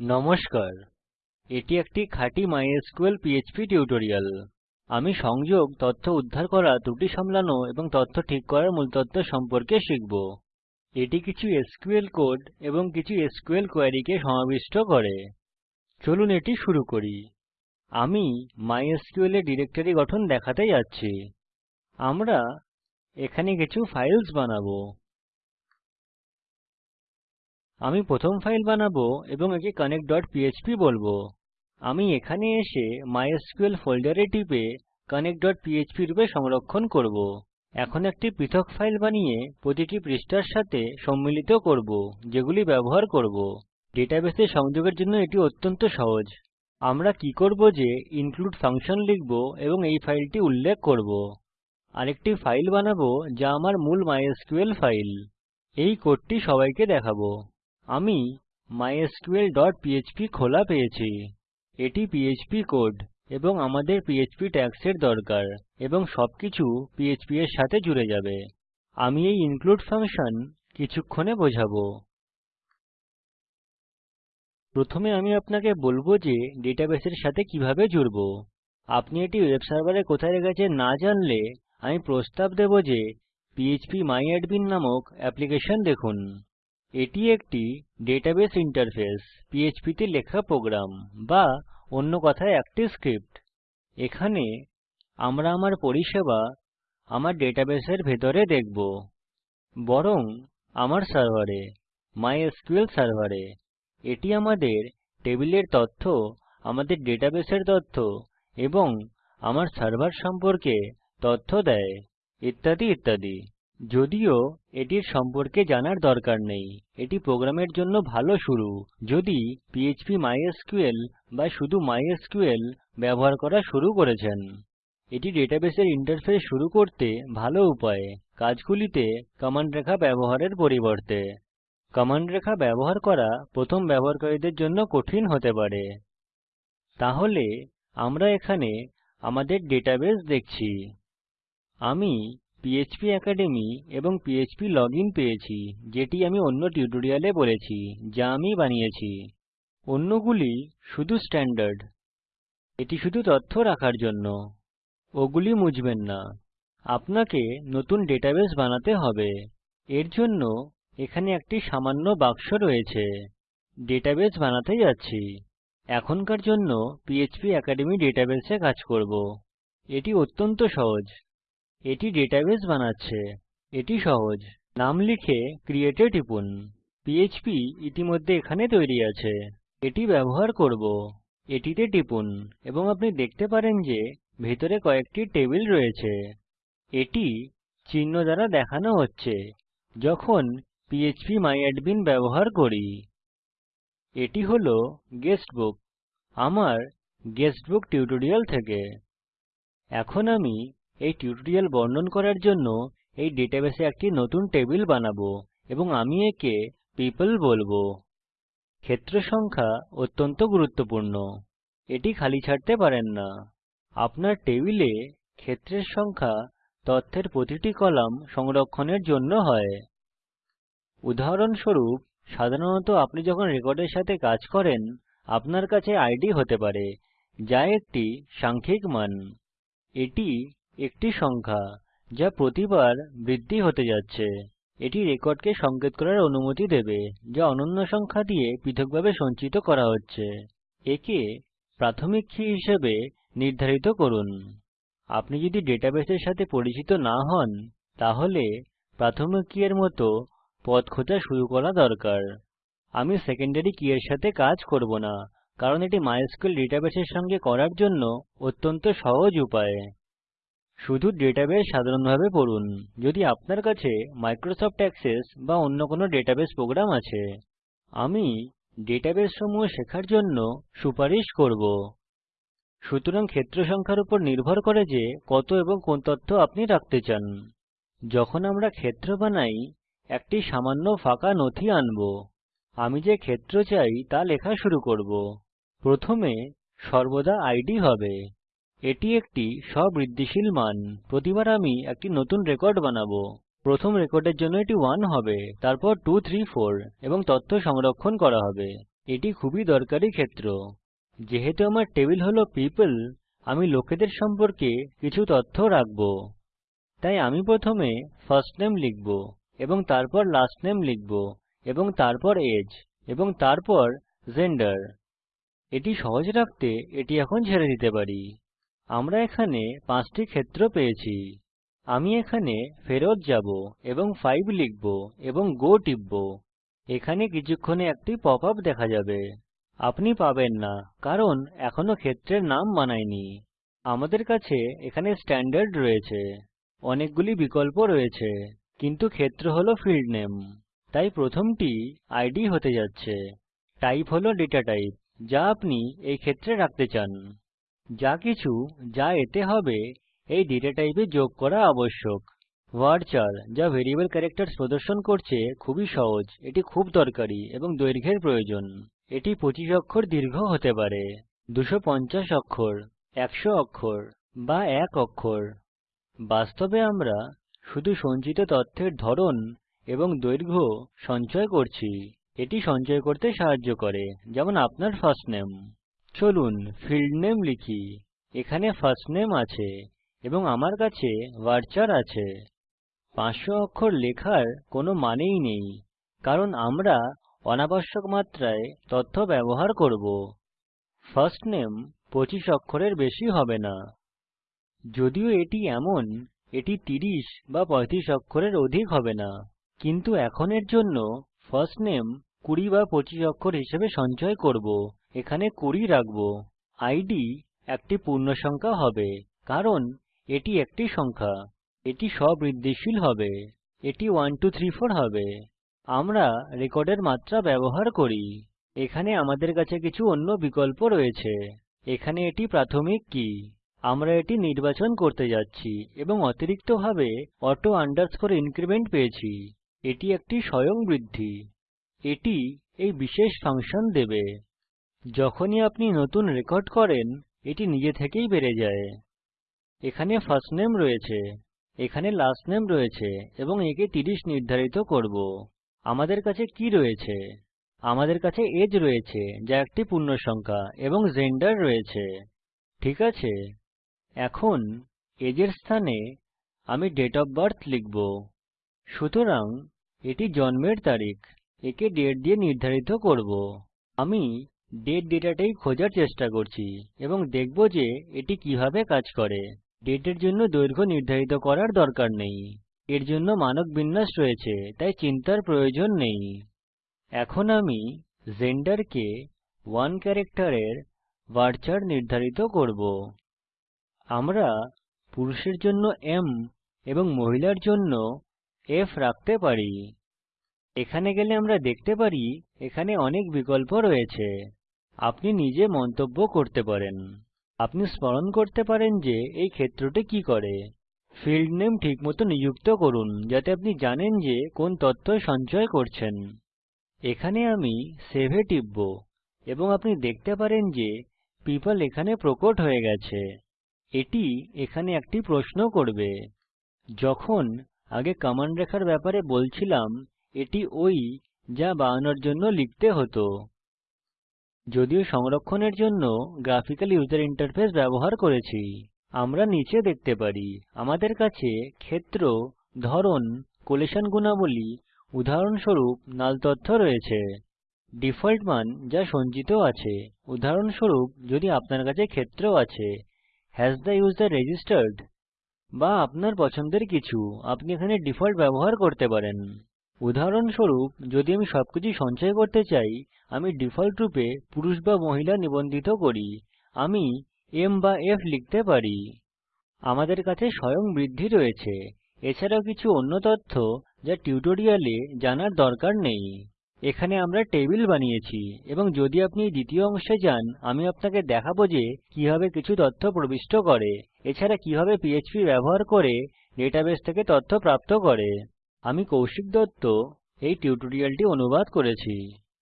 নমস্কার, এটি একটি খাঁটি মাইস্কুল পিএচপি টিউটোরিয়াল আমি সংযোগ, তথ্য উদ্ধার করা, ত্রুটি সামলানো এবং তথ্য ঠিক করার মূল মূলতত্ত্ব সম্পর্কে শিখব। এটি কিছু এসকিউএল কোড এবং কিছু এসকিউএল কোয়েরীকে সমাবিষ্ট করে। চলুন এটি শুরু করি। আমি মাইস্কুল এ ডিরেক্টরি গঠন দেখাতে যাচ্ছি। আমরা এখানে কিছু ফাইলস বানাবো। আমি প্রথম ফাইল বানাবো এবং একে connectপিএচপি বলব। আমি এখানে এসে মাইস্কুল ফোল্ডারে টিপে connectপিএচপি রূপে সংরক্ষণ করব। এখন একটি পৃথক ফাইল বানিয়ে প্রতিটি পৃষ্ঠার সাথে সম্মিলিত করব, যেগুলি ব্যবহার করব। ডেটাবেসে সংযোগের জন্য এটি অত্যন্ত সহজ। আমরা কি করব যে ইনক্লুড ফাংশন লিখব এবং এই ফাইলটি উল্লেখ করব। আরেকটি ফাইল বানাবো যা আমার মূল মাইস্কুল ফাইল এই কোডটি সবাইকে দেখাবো। আমি mysqlপিএচপি খোলা পেয়েছি। এটি পিএচপি কোড এবং আমাদের পিএচপি ট্যাগ্স এর দরকার এবং সবকিছু পিএচপি এর সাথে জুড়ে যাবে। আমি এই ইনক্লুড ফাংশন কিছুক্ষণে বোঝাবো। প্রথমে আমি আপনাকে বলব যে ডেটাবেসের সাথে কীভাবে জুড়ব। আপনি এটি ওয়েব সার্ভারে কোথায় রেখেছেন না জানলে আমি প্রস্তাব দেব যে phpমাইঅ্যাডমিন নামক অ্যাপ্লিকেশন দেখুন। এটি একটি ডেটাবেস ইন্টারফেস পিএচপি তে লেখা প্রোগ্রাম বা অন্য কথায় একটি স্ক্রিপ্ট। এখানে আমরা আমার পরিষেবা আমার ডেটাবেসের ভিতরে দেখব, বরং আমার সার্ভারে মাইস্কুল সার্ভারে। এটি আমাদের টেবিলের তথ্য, আমাদের ডেটাবেসের তথ্য এবং আমার সার্ভার সম্পর্কে তথ্য দেয়, ইত্যাদি ইত্যাদি। যদিও এটির সম্পর্কে জানার দরকার নেই। এটি প্রোগ্রামের জন্য ভালো শুরু। যদি পিএচপি মাইস্কুল বা শুধু মাইস্কুল ব্যবহার করা শুরু করেছেন, এটি ডেটাবেসের ইন্টারফেস শুরু করতে ভালো উপায়। কাজগুলিতে কমান্ড রেখা ব্যবহারের পরিবর্তে। কমান্ড রেখা ব্যবহার করা প্রথম ব্যবহারকারীদের জন্য কঠিন হতে পারে। তাহলে আমরা এখানে আমাদের ডেটাবেস দেখছি। আমি পিএচপি অ্যাকাডেমি এবং ফ্প্লজিন পেয়েছি, যেটি আমি অন্য টিউটোরিয়ালে বলেছি, যা আমি বানিয়েছি। অন্যগুলি শুধু স্ট্যান্ডার্ড। এটি শুধু তথ্য রাখার জন্য। ওগুলি মুছবেন না। আপনাকে নতুন ডেটাবেস বানাতে হবে। এর জন্য এখানে একটি সামান্য বাক্স রয়েছে। ডেটাবেস বানাতে যাচ্ছি। এখনকার জন্য পিএচপি অ্যাকাডেমি ডেটাবেসে কাজ করব। এটি অত্যন্ত সহজ। এটি ডেটাবেস বানাচ্ছে। এটি সহজ। নাম লিখে ক্রিয়েট এ টিপুন। পিএচপি ইতিমধ্যে এখানে তৈরি আছে। এটি ব্যবহার করব। এটিতে টিপুন এবং আপনি দেখতে পারেন যে ভিতরে কয়েকটি টেবিল রয়েছে। এটি চিহ্ন দ্বারা দেখানো হচ্ছে। যখন phpমাইঅ্যাডমিন ব্যবহার করি, এটি হল গেস্ট বুক আমার গেস্ট বুক টিউটোরিয়াল থেকে। এখন আমি এই টিউটোরিয়াল বর্ণন করার জন্য এই ডেটাবেসে একটি নতুন টেবিল বানাবো এবং আমি একে পিপল বলব। ক্ষেত্র সংখ্যা অত্যন্ত গুরুত্বপূর্ণ। এটি খালি ছাড়তে পারেন না। আপনার টেবিলে ক্ষেত্রের সংখ্যা তথ্যের প্রতিটি কলাম সংরক্ষণের জন্য হয়। উদাহরণস্বরূপ, সাধারণত আপনি যখন রেকর্ডের সাথে কাজ করেন, আপনার কাছে আইডি হতে পারে, যা একটি সাংখ্যিক মান। এটি একটি সংখ্যা যা প্রতিবার বৃদ্ধি হতে যাচ্ছে। এটি রেকর্ডকে সংকেত করার অনুমতি দেবে, যা অনন্য সংখ্যা দিয়ে পৃথকভাবে সঞ্চিত করা হচ্ছে। একে প্রাথমিক কী হিসাবে নির্ধারিত করুন। আপনি যদি ডেটাবেসের সাথে পরিচিত না হন, তাহলে প্রাথমিক কী এর মত পথ খোঁজা শুরু করা দরকার। আমি সেকেন্ডারি কী এর সাথে কাজ করব না, কারণ এটি মাইস্কুল ডেটাবেসের সঙ্গে করার জন্য অত্যন্ত সহজ উপায়। শুধু ডেটাবেস সাধারণভাবে পড়ুন। যদি আপনার কাছে মাইক্রোসফট অ্যাক্সেস বা অন্য কোনো ডেটাবেস প্রোগ্রাম আছে, আমি ডেটাবেস সমূহ শেখার জন্য সুপারিশ করব। সুতরাং ক্ষেত্র সংখ্যার উপর নির্ভর করে যে কত এবং কোন তথ্য আপনি রাখতে চান। যখন আমরা ক্ষেত্র বানাই, একটি সামান্য ফাঁকা নথি আনব। আমি যে ক্ষেত্র চাই তা লেখা শুরু করব। প্রথমে সর্বদা ইদ হবে। এটি একটি স্ববৃদ্ধিশীল মান। প্রতিবার আমি একটি নতুন রেকর্ড বানাবো। প্রথম রেকর্ডের জন্য এটি 1 হবে, তারপর 2 3 4 এবং তথ্য সংরক্ষণ করা হবে। এটি খুবই দরকারী ক্ষেত্র। যেহেতু আমার টেবিল হল পিপল আমি লোকেদের সম্পর্কে কিছু তথ্য রাখব। তাই আমি প্রথমে ফার্স্ট নামে লিখব এবং তারপর লাস্ট নামে লিখব এবং তারপর আগে এবং তারপর জেন্ডার এটি সহজ রাখতে এটি এখন ছেড়ে দিতে পারি। আমরা এখানে পাঁচটি ক্ষেত্র পেয়েছি। আমি এখানে ফেরত যাব এবং 5 লিখব এবং গো টিপব। এখানে কিছুক্ষণে একটি পপ আপ দেখা যাবে। আপনি পাবেন না, কারণ এখনও ক্ষেত্রের নাম বানাইনি আমাদের কাছে এখানে স্ট্যান্ডার্ড রয়েছে। অনেকগুলি বিকল্প রয়েছে, কিন্তু ক্ষেত্র হল ফিল্ড নামে তাই প্রথমটি আইডি হতে যাচ্ছে। টাইপ হল ডেটা টাইপ যা আপনি এই ক্ষেত্রে রাখতে চান। যাকিছু যা এতে হবে, এই ডেটা টাইপে যোগ করা আবশ্যক। ভারচার যা ভেরিয়েবল ক্যারেক্টার্স প্রদর্শন করছে, খুবই সহজ। এটি খুব দরকারি এবং দৈর্ঘ্যের প্রয়োজন। এটি 25 অক্ষর দীর্ঘ হতে পারে 250 অক্ষর 100 অক্ষর বা 1 অক্ষর। বাস্তবে আমরা শুধু সঞ্চিত তথ্যের ধরন এবং দৈর্ঘ্য সঞ্চয় করছি। এটি সঞ্চয় করতে সাহায্য করে, যেমন আপনার ফার্স্ট নামে চলুন ফিল্ড নামে লিখি। এখানে ফার্স্ট নামে আছে এবং আমার কাছে ভারচার আছে। 500 অক্ষর লেখার কোনো মানেই নেই, কারণ আমরা অনাবশ্যক মাত্রায় তথ্য ব্যবহার করব। ফার্স্ট নামে 25 অক্ষরের বেশি হবে না। যদিও এটি এমন, এটি 30 বা 35 অক্ষরের অধিক হবে না, কিন্তু এখন এর জন্য ফার্স্ট নেম 20 বা 25 অক্ষর হিসেবে সঞ্চয় করব। এখানে 20 রাখব। ইদ একটি পূর্ণসংখ্যা হবে, কারণ এটি একটি সংখ্যা। এটি স্ব বৃদ্ধিশীল হবে, এটি 1234 হবে। আমরা রেকর্ডের মাত্রা ব্যবহার করি। এখানে আমাদের কাছে কিছু অন্য বিকল্প রয়েছে। এখানে এটি প্রাথমিক কি? আমরা এটি নির্বাচন করতে যাচ্ছি এবং অতিরিক্তভাবে অটো আন্ডারস্কোর ইনক্রিমেন্ট পেয়েছি। এটি একটি স্বয়ং বৃদ্ধি এটি এই বিশেষ ফাংশন দেবে। যখনই আপনি নতুন রেকর্ড করেন, এটি নিজে থেকেই বেড়ে যায়। এখানে ফার্স্ট নেম রয়েছে, এখানে লাস্ট নেম রয়েছে, এবং একে 30 নির্ধারিত করব। আমাদের কাছে কি রয়েছে? আমাদের কাছে এজ রয়েছে, যা একটি পূর্ণসংখ্যা, এবং জেন্ডার রয়েছে। ঠিক আছে? এখন, এজের স্থানে আমি ডেট অফ বার্থ লিখব। সুতরাং, এটি জন্মের তারিখ, একে ডেট দিয়ে নির্ধারিত করব। আমি দাতে ডেটা টাইপ খোঁজার চেষ্টা করছি এবং দেখব যে এটি কীভাবে কাজ করে। দাতে এর জন্য দৈর্ঘ্য নির্ধারিত করার দরকার নেই। এর জন্য মানক বিন্যাস রয়েছে, তাই চিন্তার প্রয়োজন নেই। এখন আমি জেন্ডারকে 1 ক্যারেক্টারের ভারচার নির্ধারিত করব। আমরা পুরুষের জন্য M এবং মহিলার জন্য F রাখতে পারি। এখানে গেলে আমরা দেখতে পারি এখানে অনেক বিকল্প রয়েছে। আপনি নিজে মন্তব্য করতে পারেন। আপনি স্মরণ করতে পারেন যে এই ক্ষেত্রটি কি করে। ফিল্ড নেম ঠিকমতো নিযুক্ত করুন, যাতে আপনি জানেন যে কোন তথ্য সঞ্চয় করছেন। এখানে আমি সেভ এ টিপব এবং আপনি দেখতে পারেন যে পিপল এখানে প্রকট হয়ে গেছে। এটি এখানে একটি প্রশ্ন করবে। যখন আগে কমান্ড রেখার ব্যাপারে বলছিলাম এটি ওই যা বানানোর জন্য লিখতে হতো, যদিও সংরক্ষণের জন্য গ্রাফিক্যাল ইউজার ইন্টারফেস ব্যবহার করেছি। আমরা নিচে দেখতে পারি, আমাদের কাছে ক্ষেত্র, ধরন, কোলেশন গুণাবলী, উদাহরণস্বরূপ নাল তথ্য রয়েছে, ডিফল্ট মান যা সঞ্চিত আছে। উদাহরণস্বরূপ, যদি আপনার কাছে ক্ষেত্র আছে হাস থে উসের রেজিস্টার্ড বা আপনার পছন্দের কিছু, আপনি এখানে ডিফল্ট ব্যবহার করতে পারেন। উদাহরণস্বরূপ, যদি আমি সবকিছু সঞ্চয় করতে চাই, আমি ডিফল্টরূপে পুরুষ বা মহিলা নিবন্ধিত করি, আমি M বা F লিখতে পারি। আমাদের কাছে স্বয়ং বৃদ্ধি রয়েছে। এছাড়াও কিছু অন্য তথ্য যা টিউটোরিয়ালে জানার দরকার নেই। এখানে আমরা টেবিল বানিয়েছি এবং যদি আপনি দ্বিতীয় অংশে যান, আমি আপনাকে দেখাবো যে কীভাবে কিছু তথ্য প্রবিষ্ট করে। এছাড়া কীভাবে পিএইচপি ব্যবহার করে ডেটাবেস থেকে তথ্য প্রাপ্ত করে। আমি কৌশিক দত্ত এই টিউটোরিয়ালটি অনুবাদ করেছি